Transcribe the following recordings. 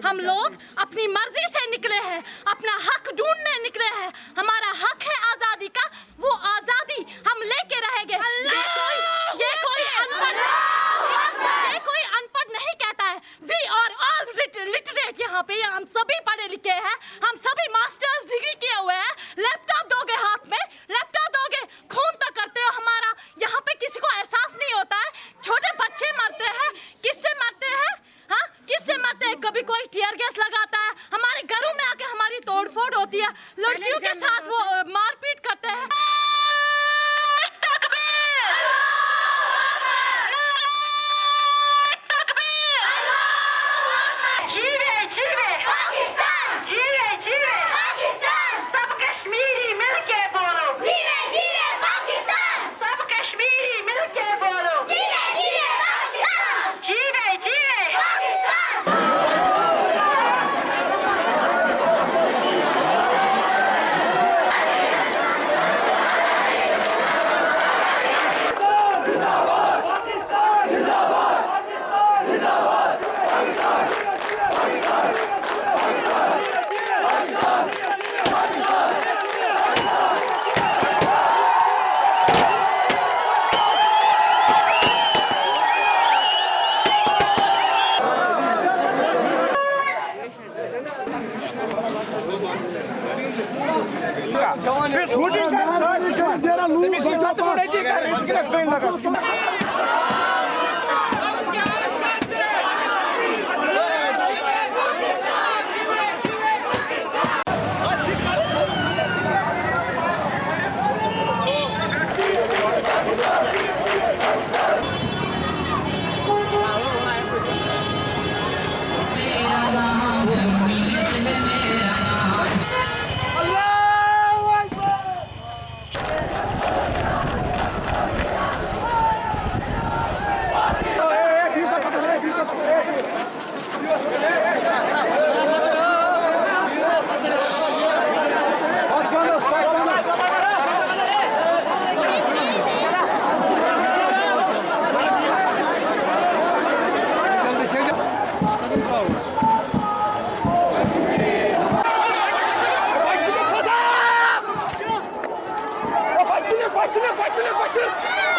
हम लोग अपनी मर्ज़ी से निकले हैं अपना हक ढूँढने निकले हैं। हमारा हक है आज़ादी का वो आज़ादी हम लेके रहेंगे। ये कोई ये कोई अनपढ़ ये कोई अनपढ़ नहीं कहता है। वी आर ऑल लिटरेट यहाँ पे हम सभी लड़कियों के साथ वो मारपीट Who did that? Let me see. That's what I did.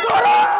করুন